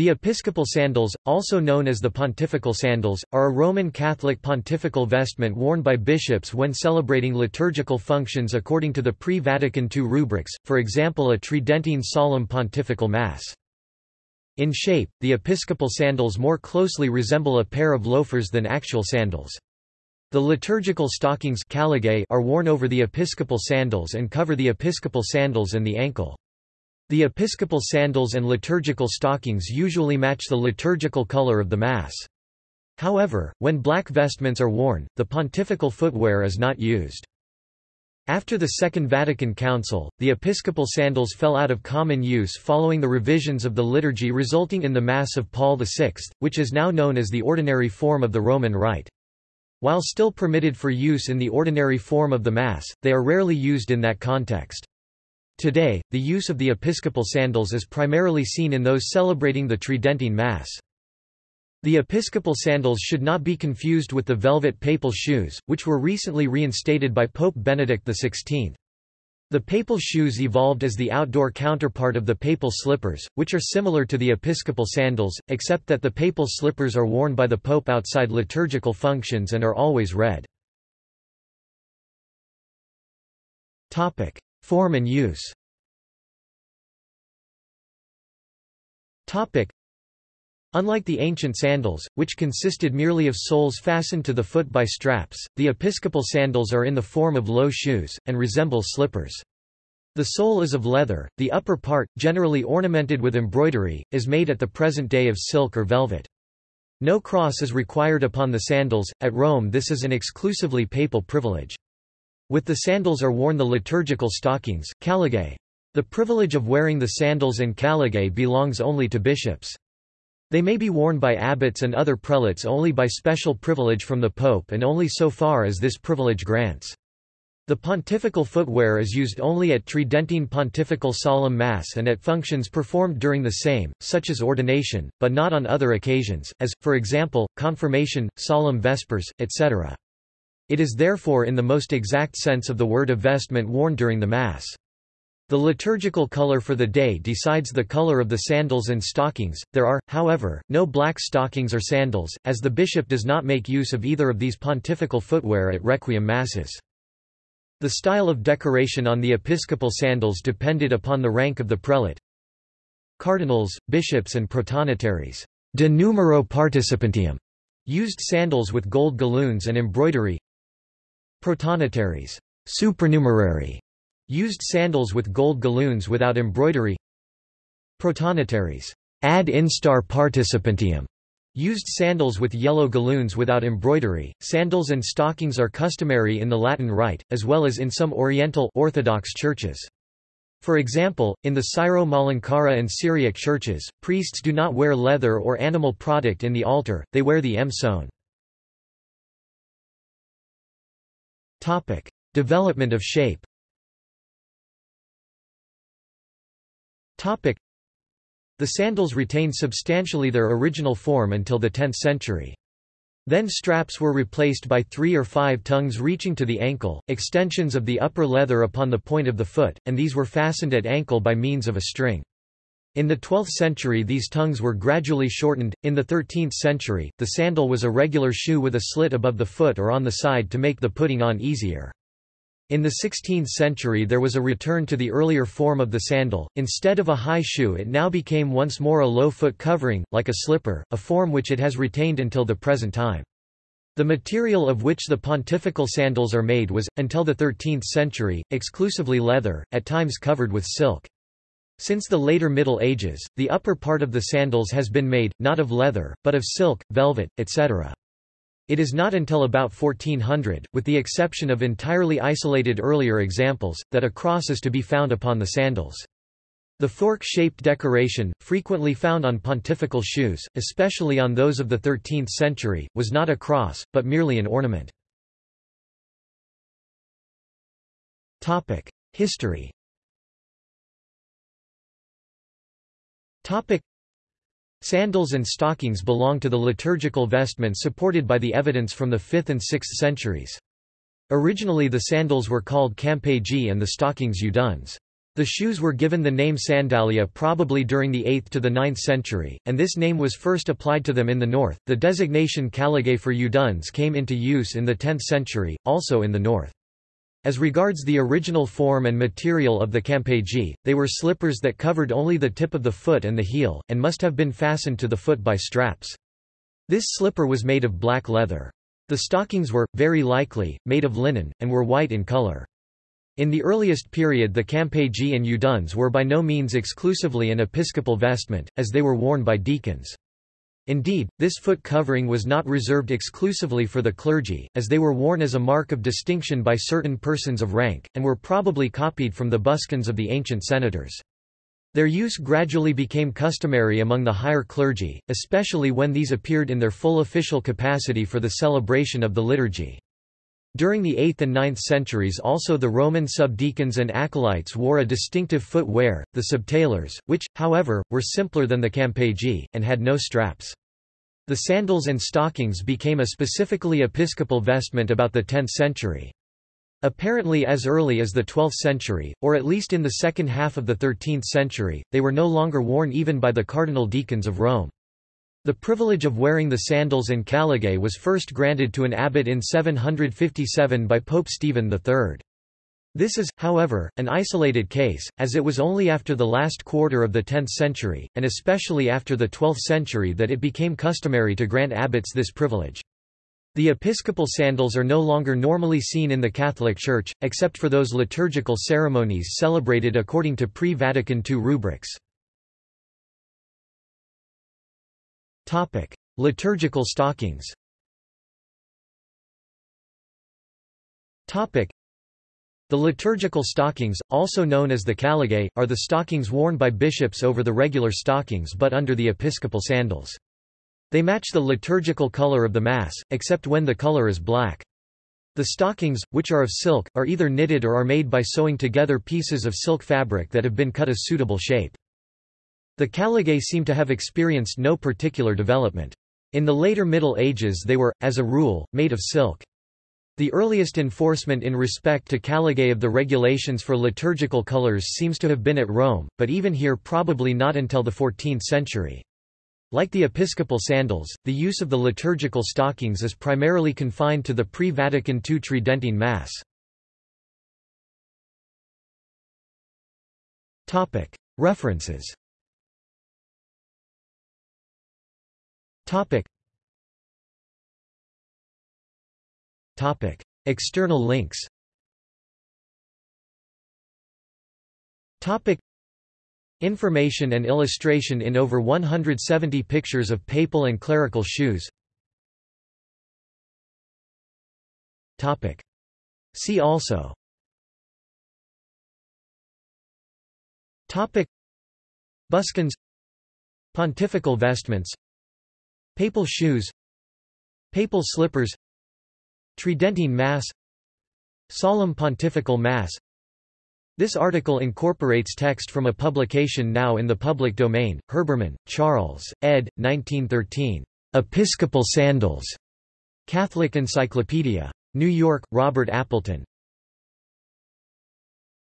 The episcopal sandals, also known as the pontifical sandals, are a Roman Catholic pontifical vestment worn by bishops when celebrating liturgical functions according to the pre-Vatican II rubrics, for example a Tridentine solemn pontifical mass. In shape, the episcopal sandals more closely resemble a pair of loafers than actual sandals. The liturgical stockings are worn over the episcopal sandals and cover the episcopal sandals and the ankle. The episcopal sandals and liturgical stockings usually match the liturgical color of the Mass. However, when black vestments are worn, the pontifical footwear is not used. After the Second Vatican Council, the episcopal sandals fell out of common use following the revisions of the liturgy resulting in the Mass of Paul VI, which is now known as the ordinary form of the Roman Rite. While still permitted for use in the ordinary form of the Mass, they are rarely used in that context. Today, the use of the episcopal sandals is primarily seen in those celebrating the Tridentine Mass. The episcopal sandals should not be confused with the velvet papal shoes, which were recently reinstated by Pope Benedict XVI. The papal shoes evolved as the outdoor counterpart of the papal slippers, which are similar to the episcopal sandals, except that the papal slippers are worn by the pope outside liturgical functions and are always red. Form and use Unlike the ancient sandals, which consisted merely of soles fastened to the foot by straps, the episcopal sandals are in the form of low shoes, and resemble slippers. The sole is of leather, the upper part, generally ornamented with embroidery, is made at the present day of silk or velvet. No cross is required upon the sandals, at Rome this is an exclusively papal privilege. With the sandals are worn the liturgical stockings, caligae. The privilege of wearing the sandals and caligae belongs only to bishops. They may be worn by abbots and other prelates only by special privilege from the pope and only so far as this privilege grants. The pontifical footwear is used only at Tridentine pontifical solemn mass and at functions performed during the same, such as ordination, but not on other occasions, as, for example, confirmation, solemn vespers, etc. It is therefore in the most exact sense of the word a vestment worn during the Mass. The liturgical color for the day decides the color of the sandals and stockings. There are, however, no black stockings or sandals, as the bishop does not make use of either of these pontifical footwear at requiem masses. The style of decoration on the episcopal sandals depended upon the rank of the prelate. Cardinals, bishops and protonotaries de numero participantium used sandals with gold galloons and embroidery. Protonotaries supernumerary, used sandals with gold galloons without embroidery. Protonotaries ad instar participantium used sandals with yellow galloons without embroidery. Sandals and stockings are customary in the Latin Rite, as well as in some Oriental Orthodox churches. For example, in the Syro-Malankara and Syriac churches, priests do not wear leather or animal product in the altar, they wear the emson. Topic: Development of shape. Topic: The sandals retained substantially their original form until the 10th century. Then straps were replaced by three or five tongues reaching to the ankle, extensions of the upper leather upon the point of the foot, and these were fastened at ankle by means of a string. In the 12th century these tongues were gradually shortened. In the 13th century, the sandal was a regular shoe with a slit above the foot or on the side to make the putting on easier. In the 16th century there was a return to the earlier form of the sandal, instead of a high shoe it now became once more a low foot covering, like a slipper, a form which it has retained until the present time. The material of which the pontifical sandals are made was, until the 13th century, exclusively leather, at times covered with silk. Since the later Middle Ages, the upper part of the sandals has been made, not of leather, but of silk, velvet, etc. It is not until about 1400, with the exception of entirely isolated earlier examples, that a cross is to be found upon the sandals. The fork-shaped decoration, frequently found on pontifical shoes, especially on those of the 13th century, was not a cross, but merely an ornament. History Topic. Sandals and stockings belong to the liturgical vestment supported by the evidence from the 5th and 6th centuries. Originally the sandals were called campagi and the stockings udones. The shoes were given the name sandalia probably during the 8th to the 9th century, and this name was first applied to them in the north. The designation caligae for udones came into use in the 10th century, also in the north. As regards the original form and material of the campagi, they were slippers that covered only the tip of the foot and the heel, and must have been fastened to the foot by straps. This slipper was made of black leather. The stockings were, very likely, made of linen, and were white in color. In the earliest period the campagi and udones were by no means exclusively an episcopal vestment, as they were worn by deacons. Indeed, this foot covering was not reserved exclusively for the clergy, as they were worn as a mark of distinction by certain persons of rank, and were probably copied from the buskins of the ancient senators. Their use gradually became customary among the higher clergy, especially when these appeared in their full official capacity for the celebration of the liturgy. During the 8th and 9th centuries also the Roman subdeacons and acolytes wore a distinctive footwear, the subtalares, which, however, were simpler than the campagi, and had no straps. The sandals and stockings became a specifically episcopal vestment about the 10th century. Apparently as early as the 12th century, or at least in the second half of the 13th century, they were no longer worn even by the cardinal deacons of Rome. The privilege of wearing the sandals and caligae was first granted to an abbot in 757 by Pope Stephen III. This is, however, an isolated case, as it was only after the last quarter of the 10th century, and especially after the 12th century that it became customary to grant abbots this privilege. The episcopal sandals are no longer normally seen in the Catholic Church, except for those liturgical ceremonies celebrated according to pre-Vatican II rubrics. Liturgical stockings. The liturgical stockings, also known as the caligae, are the stockings worn by bishops over the regular stockings but under the episcopal sandals. They match the liturgical color of the Mass, except when the color is black. The stockings, which are of silk, are either knitted or are made by sewing together pieces of silk fabric that have been cut a suitable shape. The caligae seem to have experienced no particular development. In the later Middle Ages they were, as a rule, made of silk. The earliest enforcement in respect to caligae of the regulations for liturgical colors seems to have been at Rome, but even here probably not until the 14th century. Like the episcopal sandals, the use of the liturgical stockings is primarily confined to the pre-Vatican II Tridentine Mass. References Topic. External links Topic. Information and illustration in over 170 pictures of papal and clerical shoes Topic. See also Topic. Buskins Pontifical vestments Papal shoes Papal slippers Tridentine Mass Solemn Pontifical Mass This article incorporates text from a publication now in the public domain, Herbermann, Charles, ed. 1913. Episcopal Sandals. Catholic Encyclopedia. New York, Robert Appleton.